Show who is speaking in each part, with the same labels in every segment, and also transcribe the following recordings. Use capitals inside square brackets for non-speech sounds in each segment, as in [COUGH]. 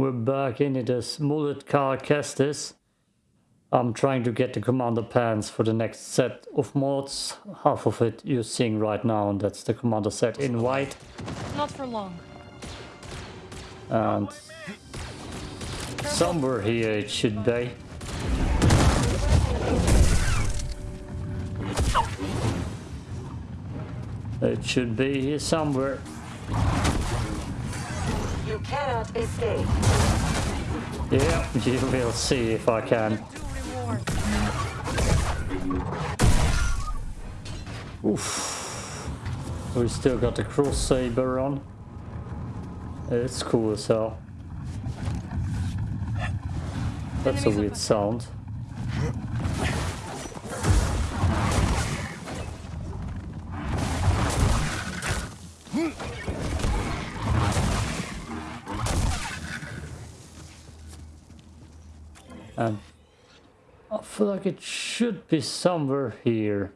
Speaker 1: We're back in it as Mullet Cal Kestis. I'm trying to get the commander pants for the next set of mods. Half of it you're seeing right now, and that's the commander set in white.
Speaker 2: Not for long.
Speaker 1: And somewhere here it should be. It should be here somewhere.
Speaker 3: Cannot escape.
Speaker 1: Yeah, you will see if I can. Oof. We still got the cross saber on. It's cool as hell. That's a weird sound. Feel like it should be somewhere here.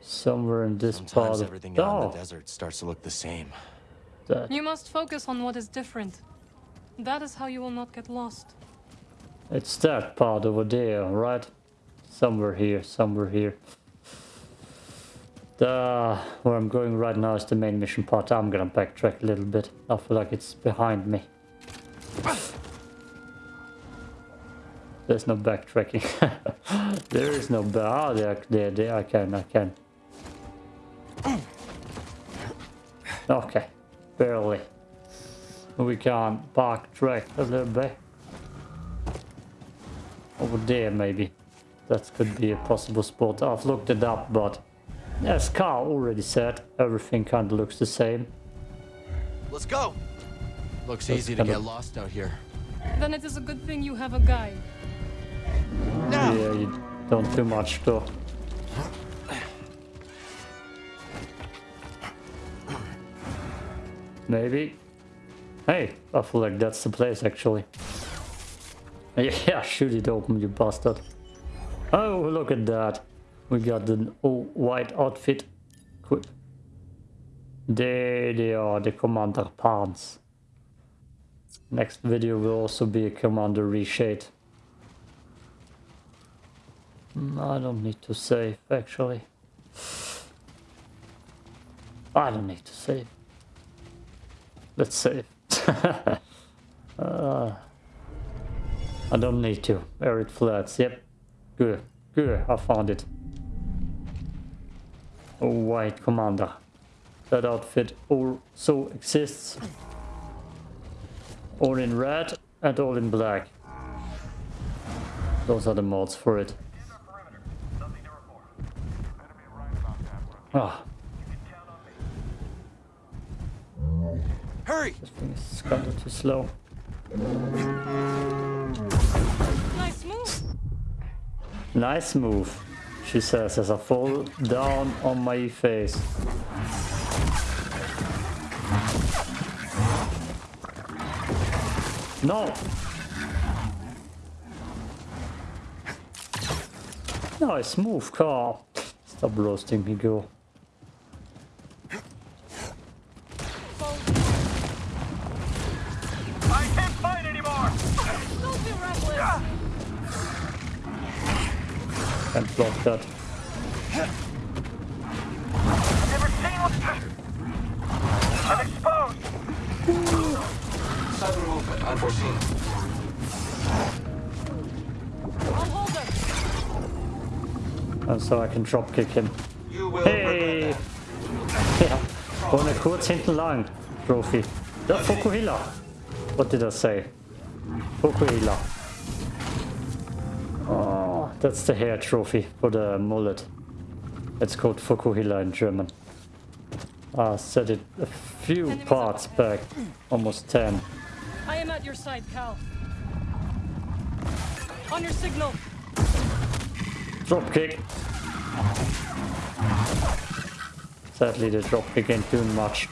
Speaker 1: Somewhere in this part
Speaker 4: Sometimes
Speaker 1: of
Speaker 4: everything out in
Speaker 1: oh,
Speaker 4: the desert starts to look the same.
Speaker 1: that
Speaker 2: You must focus on what is different. That is how you will not get lost.
Speaker 1: It's that part over there, right? Somewhere here, somewhere here. The where I'm going right now is the main mission part. I'm gonna backtrack a little bit. I feel like it's behind me. There's no backtracking. [LAUGHS] there is no ba- ah, there, there, there. I can, I can. Okay, barely. We can backtrack a little bit. Over there, maybe. That could be a possible spot. I've looked it up, but as Carl already said, everything kind of looks the same.
Speaker 4: Let's go! Looks
Speaker 1: That's
Speaker 4: easy to get
Speaker 1: of-
Speaker 4: lost out here.
Speaker 2: Then it is a good thing you have a guide.
Speaker 4: Now!
Speaker 1: Yeah, you don't do much though. Maybe. Hey, I feel like that's the place actually. [LAUGHS] Yeah, shoot it open, you bastard. Oh, look at that. We got the all white outfit. Equip. There they are, the commander pants. Next video will also be a commander reshade. Mm, I don't need to save, actually. I don't need to save. Let's save. [LAUGHS] uh, I don't need to. Arid flats, yep. Good, good, I found it. A white commander. That outfit also exists. All in red and all in black. Those are the mods for it. Ah,
Speaker 4: Hurry!
Speaker 1: this thing is kind of too slow.
Speaker 2: Nice move.
Speaker 1: Nice move, she says as I fall down on my face. No! Nice move, Carl. Stop roasting me, girl.
Speaker 5: Can't
Speaker 1: block that.
Speaker 5: Never seen what... I'm exposed!
Speaker 6: Sudden movement unforeseen.
Speaker 2: I'll hold her.
Speaker 1: And so I can drop kick him.
Speaker 6: You will
Speaker 1: Hey! Ja, vorne kurz hinten lang. Trophy. Ja, Vokuhila. What did I say? Vokuhila. That's the hair trophy for the mullet. It's called Vokuhila in German. I said it a few parts
Speaker 2: up
Speaker 1: back. Almost 10.
Speaker 2: I am at your side, Cal. On your signal.
Speaker 1: Drop kick. Sadly, the drop kick ain't doing much.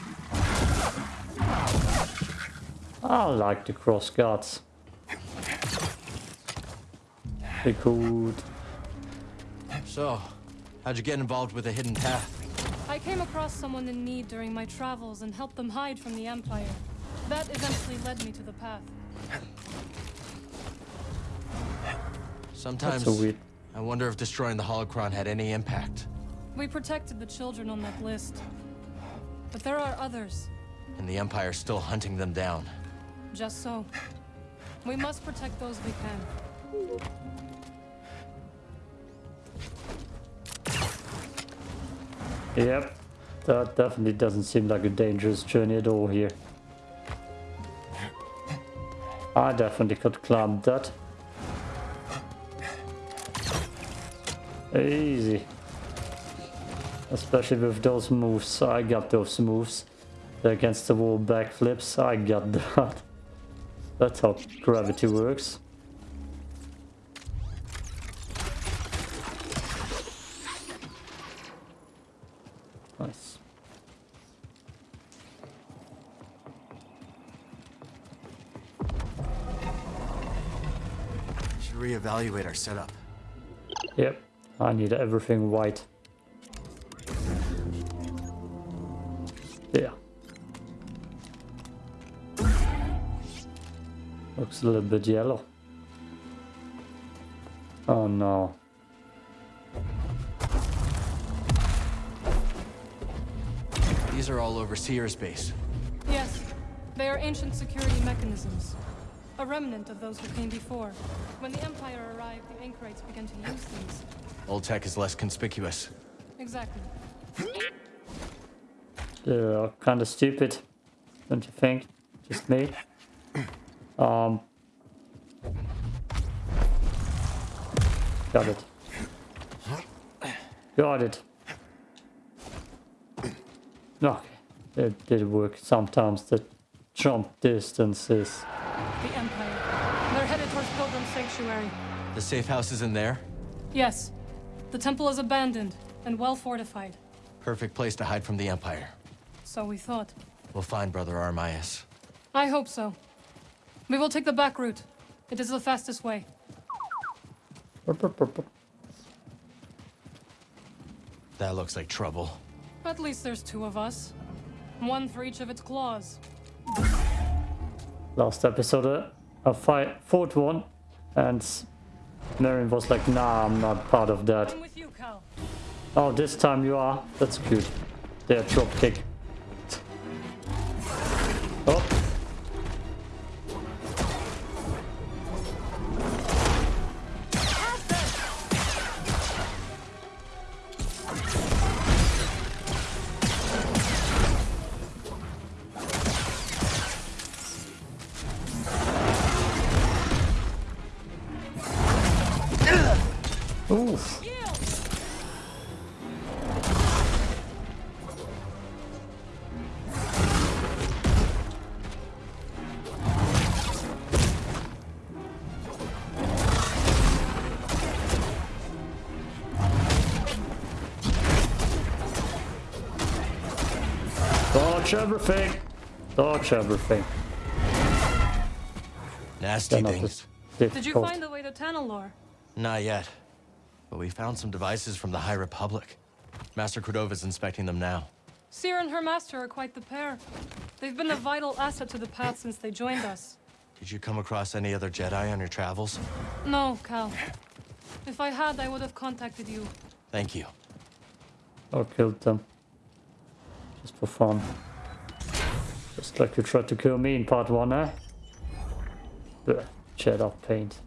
Speaker 1: I like the cross guards. They cool.
Speaker 4: So, how'd you get involved with a hidden path?
Speaker 2: I came across someone in need during my travels and helped them hide from the Empire. That eventually led me to the path.
Speaker 4: Sometimes
Speaker 1: weird.
Speaker 4: I wonder if destroying the holocron had any impact.
Speaker 2: We protected the children on that list. But there are others.
Speaker 4: And the Empire's still hunting them down.
Speaker 2: Just so. We must protect those we can.
Speaker 1: Yep. That definitely doesn't seem like a dangerous journey at all here. I definitely could climb that. Easy. Especially with those moves. I got those moves. The against the wall backflips. I got [LAUGHS] that. That's how gravity works. Nice.
Speaker 4: Should reevaluate our setup.
Speaker 1: Yep. I need everything white. Yeah. Looks a little bit yellow. Oh no.
Speaker 4: These are all Overseer's base.
Speaker 2: Yes, they are ancient security mechanisms. A remnant of those who came before. When the Empire arrived, the Anchorites began to use these.
Speaker 4: Old tech is less conspicuous.
Speaker 2: Exactly.
Speaker 1: They're kind of stupid, don't you think? Just me. Um. Got it. Got it. Okay, it did work. Sometimes the jump distances.
Speaker 2: The Empire. They're headed towards Pilgrim Sanctuary.
Speaker 4: The safe house is in there?
Speaker 2: Yes. The temple is abandoned and well fortified.
Speaker 4: Perfect place to hide from the Empire.
Speaker 2: So we thought.
Speaker 4: We'll find Brother Armias.
Speaker 2: I hope so. We will take the back route. It is the fastest way.
Speaker 4: That looks like trouble.
Speaker 2: At least there's two of us. One for each of its claws.
Speaker 1: Last episode, uh, I fight, fought one, and Marion was like, nah, I'm not part of that.
Speaker 2: You.
Speaker 1: Oh, this time you are? That's cute. There, drop kick. Dodge everything. Dodge everything.
Speaker 4: Nasty things.
Speaker 2: Did you find the way to Tanalor?
Speaker 4: Not yet. But we found some devices from the High Republic. Master Cordova's inspecting them now.
Speaker 2: Seer and her master are quite the pair. They've been a vital asset to the path since they joined us.
Speaker 4: Did you come across any other Jedi on your travels?
Speaker 2: No, Cal. If I had, I would have contacted you.
Speaker 4: Thank you.
Speaker 1: Or killed them. Just for fun. Just like you tried to kill me in part one, eh? Blech, shed off paint.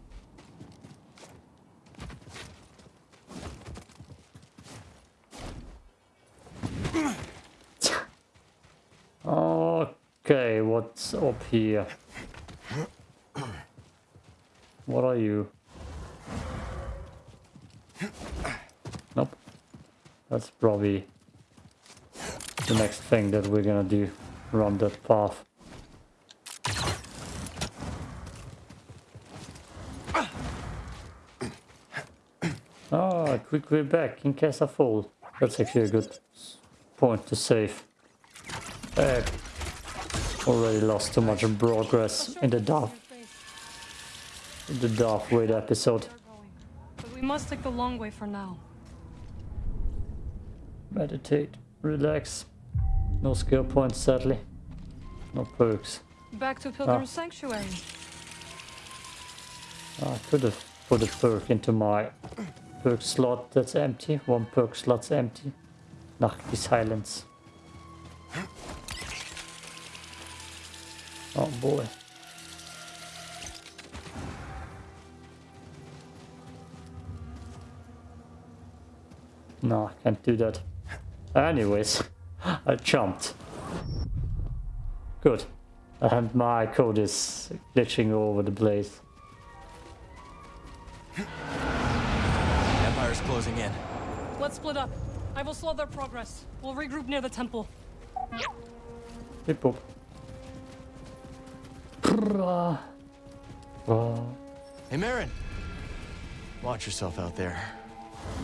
Speaker 1: Okay, what's up here? What are you? Nope. That's probably the next thing that we're gonna do. Run that path. Ah, quick way back in case I fall. That's actually a good point to save. Uh, already lost too much progress in the Darth, in the Darth Vader episode.
Speaker 2: But we must take the long way for now.
Speaker 1: Meditate, relax. No skill points, sadly. No perks.
Speaker 2: Back to Pilgrim's ah. Sanctuary.
Speaker 1: Ah, I could have put a perk into my perk slot that's empty. One perk slot's empty. Nachtly Silence. Oh boy. No, I can't do that. Anyways, [GASPS] I jumped. Good. And my code is glitching all over the place.
Speaker 4: Empire's closing in.
Speaker 2: Let's split up. I will slow their progress. We'll regroup near the temple.
Speaker 1: Hip hop.
Speaker 4: Hey, Merrin. Watch yourself out there.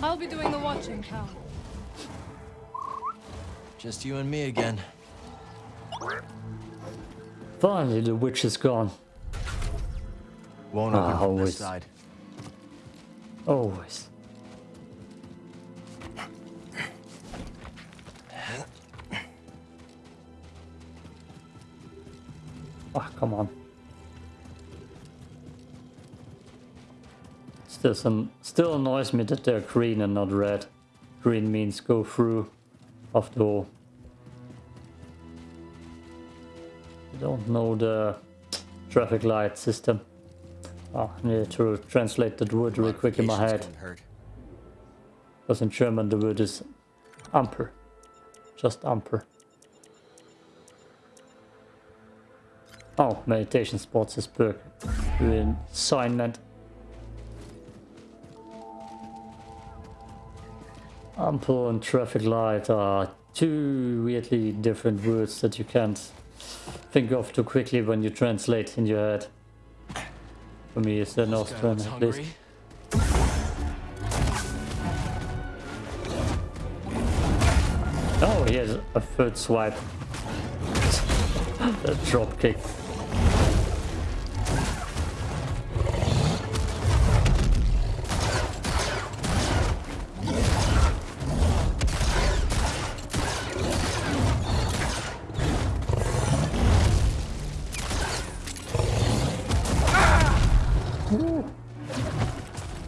Speaker 2: I'll be doing the watching, Cal.
Speaker 4: Just you and me again.
Speaker 1: Finally, the witch is gone.
Speaker 4: Won't
Speaker 1: Ah,
Speaker 4: open from
Speaker 1: always.
Speaker 4: this side.
Speaker 1: Always. Ah, come on. Still some still annoys me that they're green and not red. Green means go through after all. I don't know the traffic light system. Oh, I need to translate that word real quick in my head. Because in German the word is Amper. Just Amper. Oh, meditation spots is perk. Assignment. Amper and traffic light are two weirdly different words that you can't think of too quickly when you translate in your head. For me, it's an Austrian at least. Oh, he has a third swipe. [LAUGHS] a drop kick.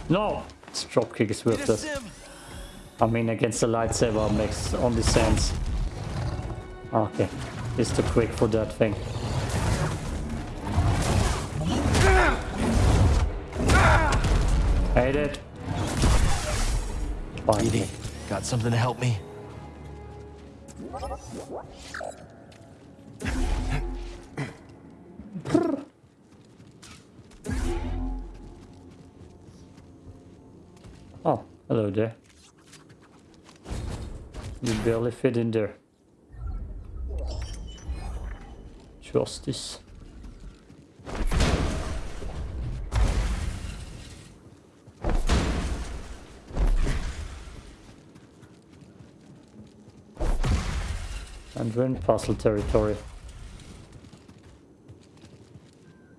Speaker 1: No! This drop kick is worthless.
Speaker 4: sim.
Speaker 1: I mean, against the lightsaber makes only sense. Okay, it's too quick for that thing. Hate it.
Speaker 4: Edie, got something to help me?
Speaker 1: Hello there. You barely fit in there. Justice. And we're in puzzle territory.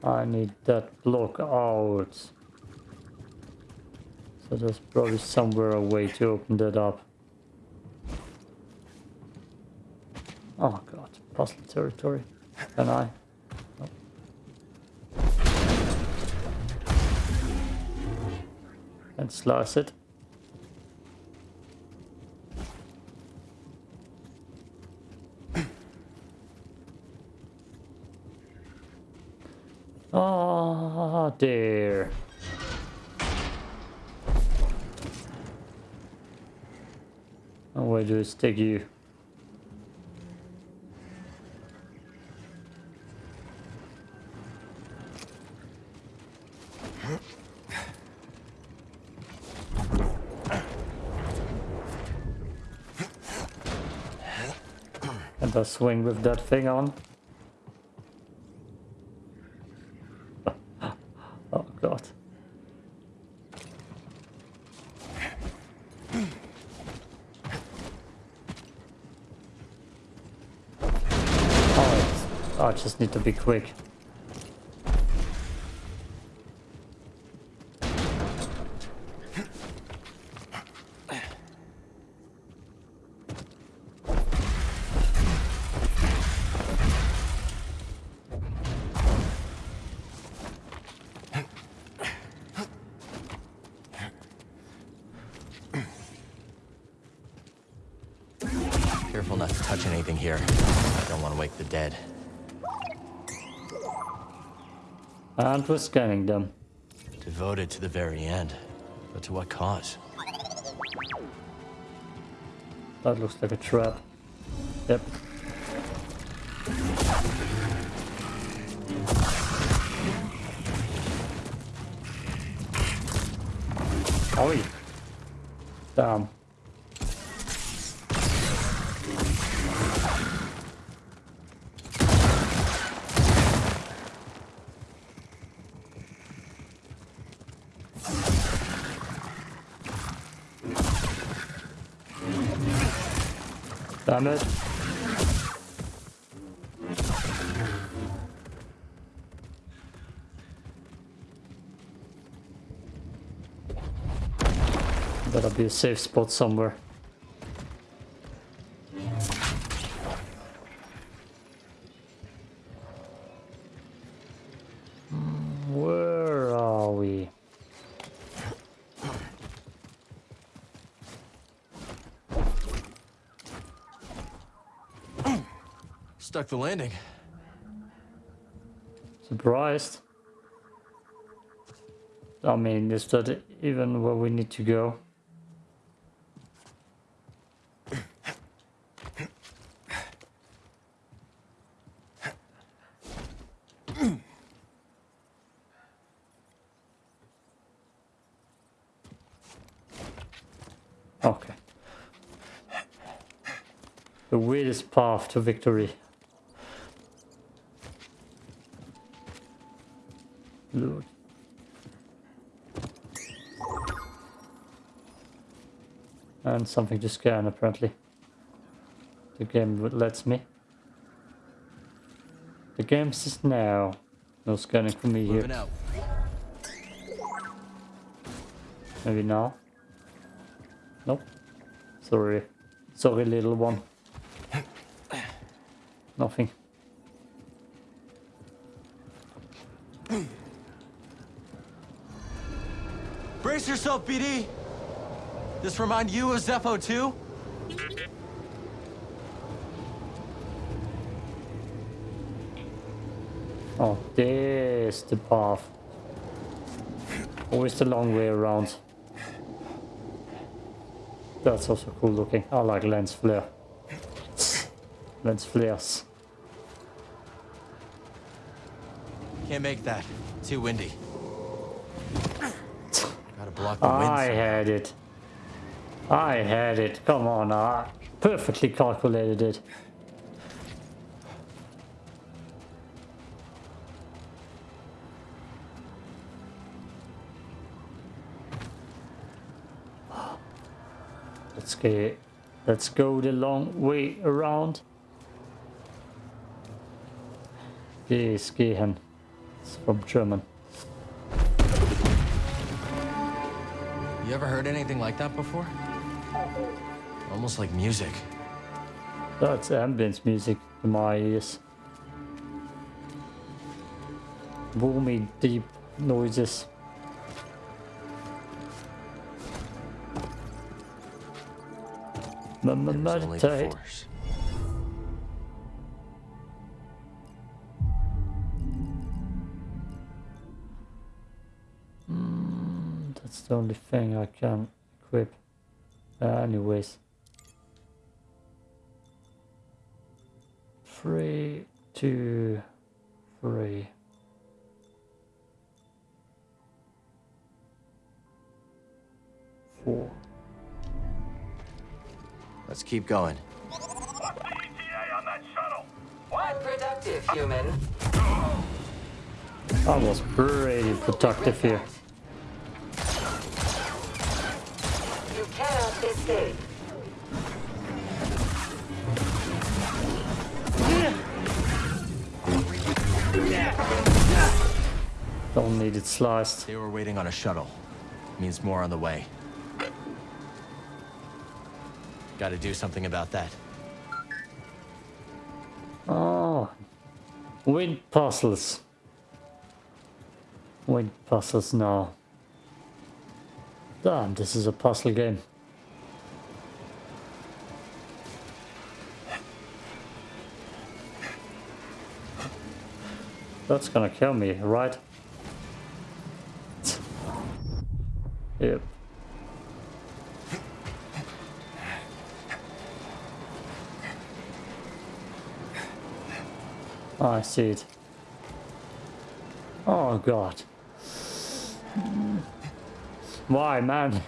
Speaker 1: I need that block out. So there's probably somewhere a way to open that up. Oh god, puzzle territory. Can I? And slice it. Ah, there. Do I stick you? And I swing with that thing on. Oh god. Oh, I just need to be quick.
Speaker 4: Careful not to touch anything here. I don't want to wake the dead.
Speaker 1: And we're scanning them.
Speaker 4: Devoted to the very end. But to what cause?
Speaker 1: That looks like a trap. Yep. Oi. Damn. Damn it. Better be a safe spot somewhere.
Speaker 4: The landing.
Speaker 1: Surprised. I mean, is that even where we need to go? Okay. The weirdest path to victory. Lord. And something to scan apparently. The game lets me. The game says now. No scanning for me
Speaker 4: Moving
Speaker 1: here.
Speaker 4: out.
Speaker 1: Maybe now. Nope. Sorry. Sorry little one. [LAUGHS] Nothing.
Speaker 4: Brace yourself, BD! This remind you of Zeffo too?
Speaker 1: Oh, there's the path. Always the long way around. That's also cool looking. I like lens flare. lens flares.
Speaker 4: Can't make that. Too windy. Block the wind.
Speaker 1: I had it. I had it. Come on, I perfectly calculated it. Let's get. Let's go the long way around. Yes, gehen. It's from German.
Speaker 4: You ever heard anything like that before? Almost like music.
Speaker 1: That's ambience music to my ears. Boomy, deep noises. M- m-
Speaker 4: only the
Speaker 1: Meditate. The only thing I can equip. Uh, anyways. Three, two, three. Four.
Speaker 4: Let's keep going.
Speaker 5: ETA on that shuttle.
Speaker 3: Quite productive, human.
Speaker 1: I was pretty productive here.
Speaker 3: You escape.
Speaker 1: Don't need it sliced.
Speaker 4: They were waiting on a shuttle. Means more on the way. Gotta do something about that.
Speaker 1: Oh, wind puzzles. Wind puzzles now. Damn, this is a puzzle game. That's gonna kill me, right? Yep. Oh, I see it. Oh god. Why, man?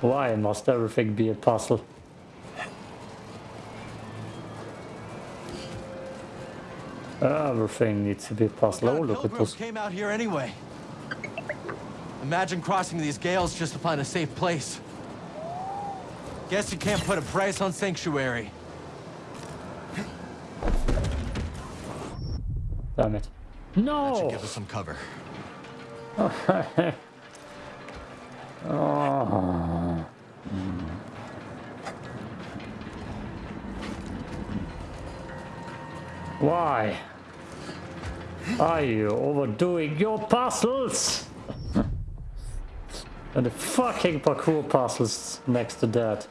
Speaker 1: Why must everything be a puzzle? Everything needs to be a puzzle. Oh,
Speaker 4: God,
Speaker 1: look at
Speaker 4: pilgrims
Speaker 1: this.
Speaker 4: came out here anyway. Imagine crossing these gales just to find a safe place. Guess you can't put a price on sanctuary.
Speaker 1: Damn it.
Speaker 4: That should
Speaker 1: No!
Speaker 4: give us some cover.
Speaker 1: Oh. [LAUGHS] Why? Are you overdoing your puzzles? and the fucking parkour puzzles next to that.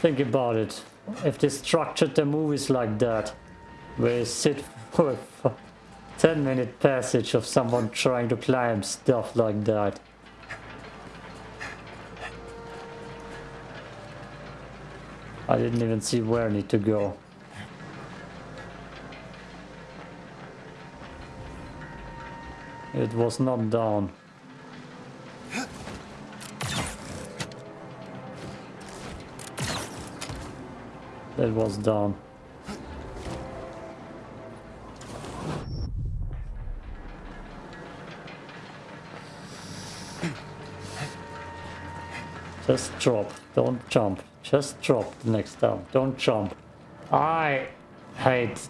Speaker 1: Think about it. If they structured the movies like that, where you sit [LAUGHS] for a 10 minute passage of someone trying to climb stuff like that. I didn't even see where I need to go. It was not down. It was down. Just drop. Don't jump. Just drop the next time. Don't jump. I hate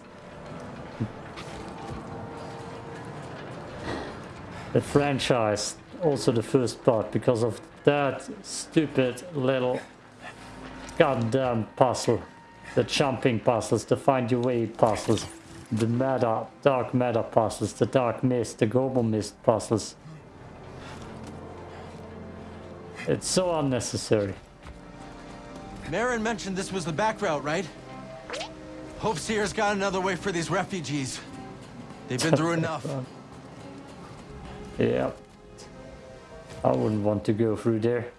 Speaker 1: the franchise. Also the first part because of that stupid little goddamn puzzle. The jumping puzzles, the find your way puzzles, the meta, dark matter puzzles, the dark mist, the global mist puzzles. It's so unnecessary.
Speaker 4: Merrin mentioned this was the back route, right? Hope Seer's got another way for these refugees. They've been through [LAUGHS] enough.
Speaker 1: Yeah. I wouldn't want to go through there.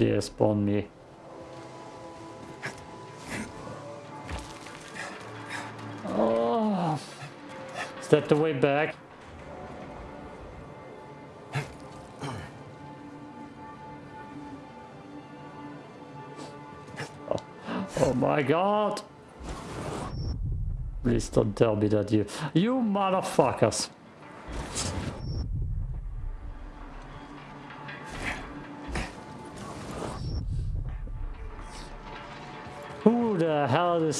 Speaker 1: Do dare er spawn me. Oh. Is that the way back? Oh, oh my god! Please don't tell me that you... You motherfuckers!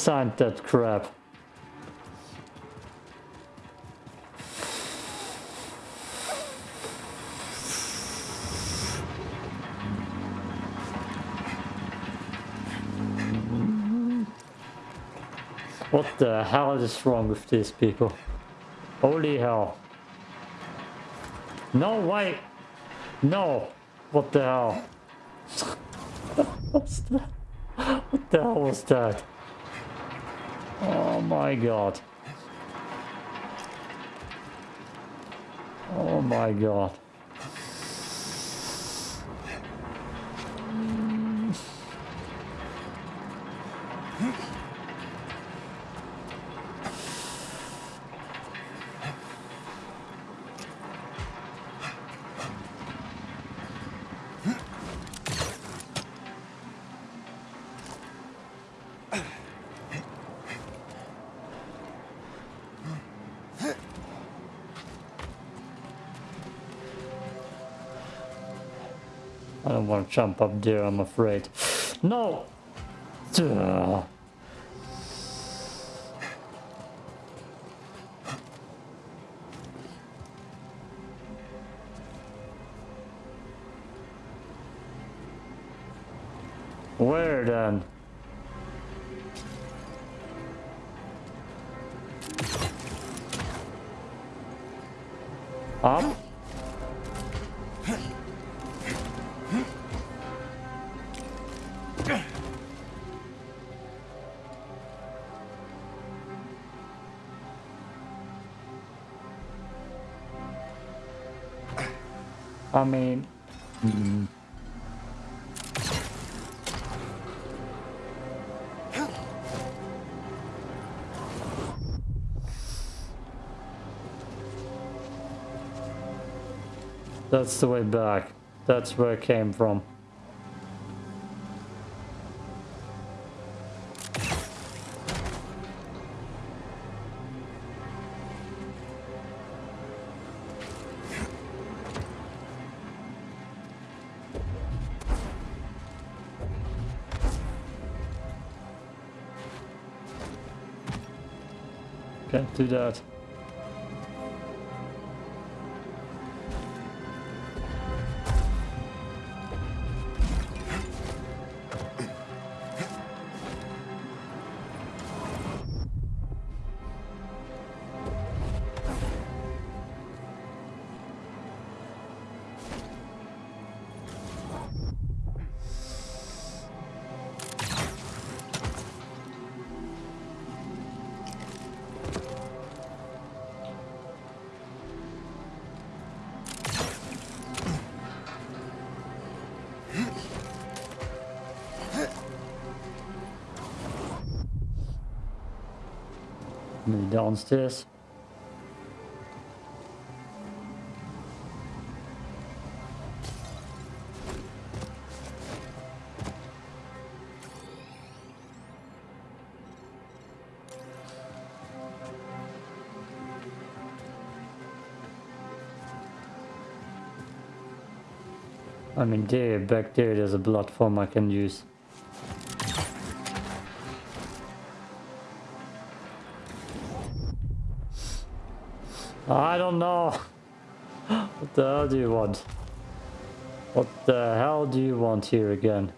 Speaker 1: Hell designed that crap? What the hell is wrong with these people? Holy hell. No, wait. No. What the hell? [LAUGHS] What the hell was that? Oh my god. Oh my god. I don't want to jump up there, I'm afraid. No! Ugh. Where then? Up? I mean. That's the way back. That's where it came from. Can't do that. Downstairs. I mean, there, back there, there's a platform I can use. Don't know. [GASPS] What the hell do you want? What the hell do you want here again?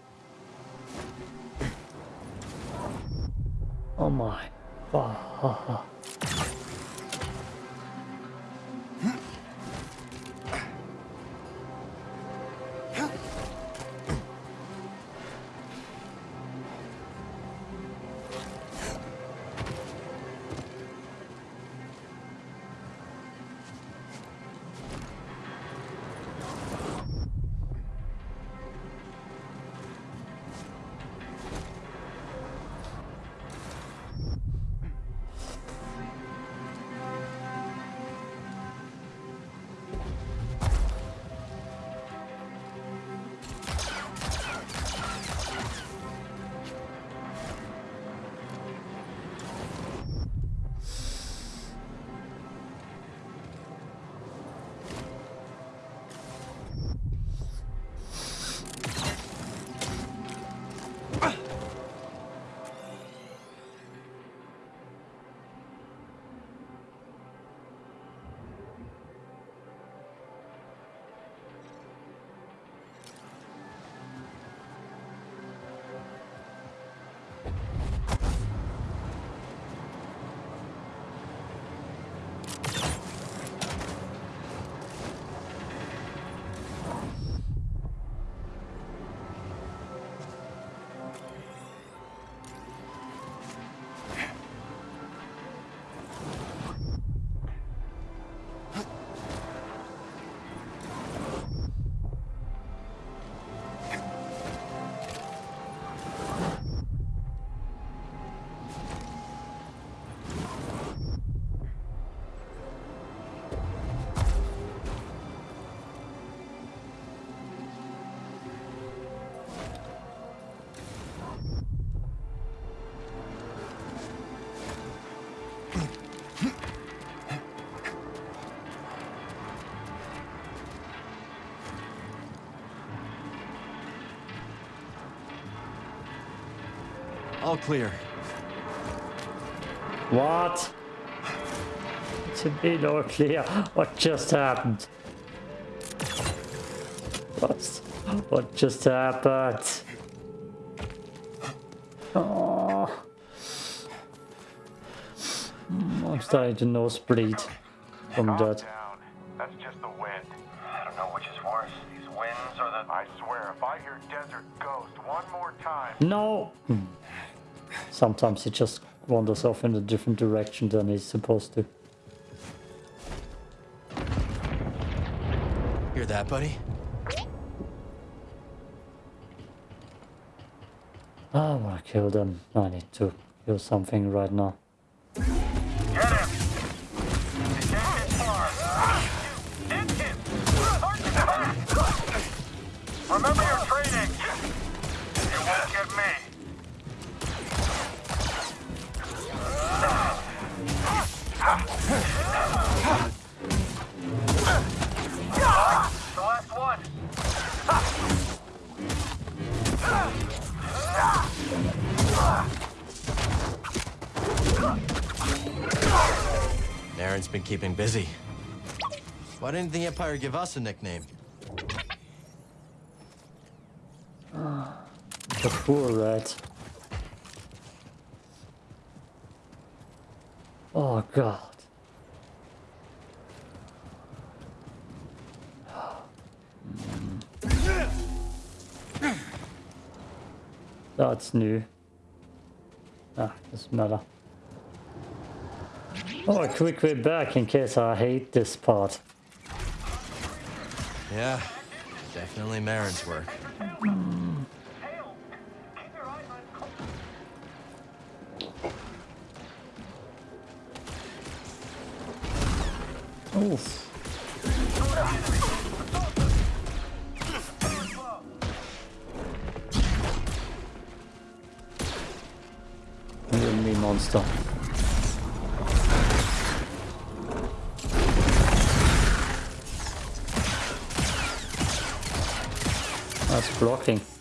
Speaker 4: All clear.
Speaker 1: What? To be no clear, what just happened? What? What just happened? Oh. I'm starting to nose bleed from that. Sometimes he just wanders off in a different direction than he's supposed to.
Speaker 4: Hear that, buddy?
Speaker 1: Ah, I wanna kill them. I need to do something right now.
Speaker 4: Didn't the Empire give us a nickname?
Speaker 1: The poor rat. Oh god. That's new. Ah, doesn't matter. Oh, a quick way back in case I hate this part.
Speaker 4: Yeah, definitely Merrin's work.
Speaker 1: Oof. You and me, monster. Blocking.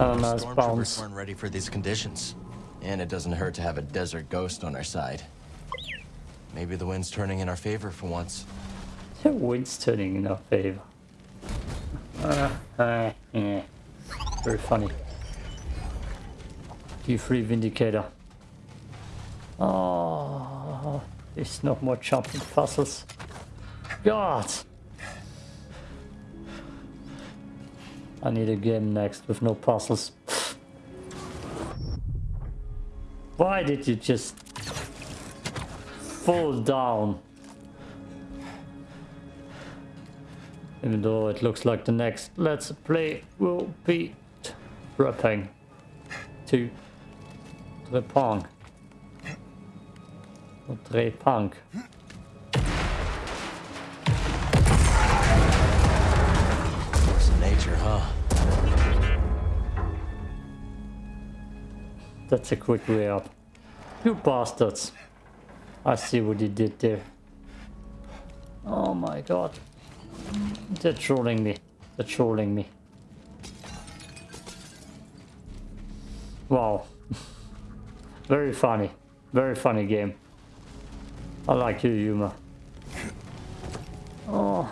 Speaker 1: Oh, nice
Speaker 4: Stormtroopers
Speaker 1: bounce.
Speaker 4: weren't ready for these conditions. And it doesn't hurt to have a desert ghost on our side. Maybe the wind's turning in our favor for once. [LAUGHS]
Speaker 1: The wind's turning in our favor. Uh, uh, yeah. Very funny. Q3 Vindicator. Oh, there's no more jumping puzzles. God! I need a game next with no puzzles. Why did you just fall down? Even though it looks like the next Let's Play will be rapping to the punk. Or That's a quick way up. You bastards. I see what you did there. Oh my god. They're trolling me. They're trolling me. Wow. [LAUGHS] Very funny. Very funny game. I like your humor. Oh.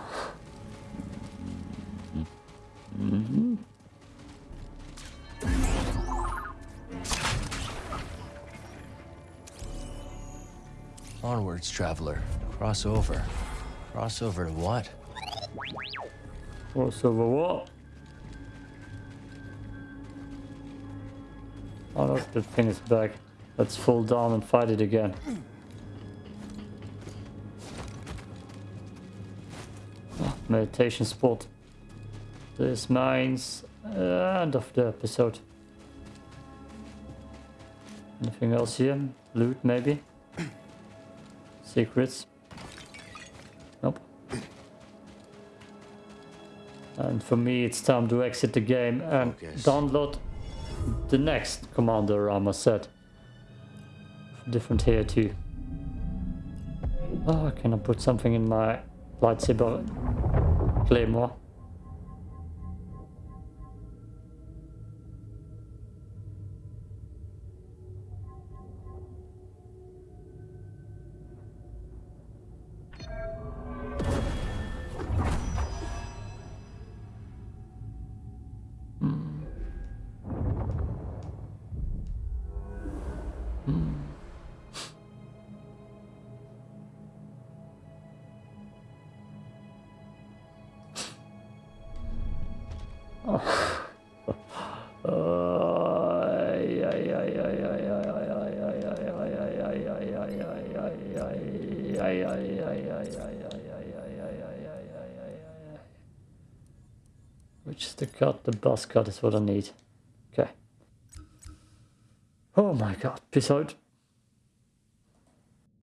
Speaker 4: Onwards, traveler. Cross over. Cross over to what?
Speaker 1: Crossover what? Oh look, the thing is back. Let's fall down and fight it again. Ah, meditation spot. This means uh, end of the episode. Anything else here? Loot maybe? Secrets? Nope. And for me, it's time to exit the game and download the next Commander Armor set. different here too. Oh, can I put something in my lightsaber claymore? Cut is what I need. Okay. Oh my god, peace out.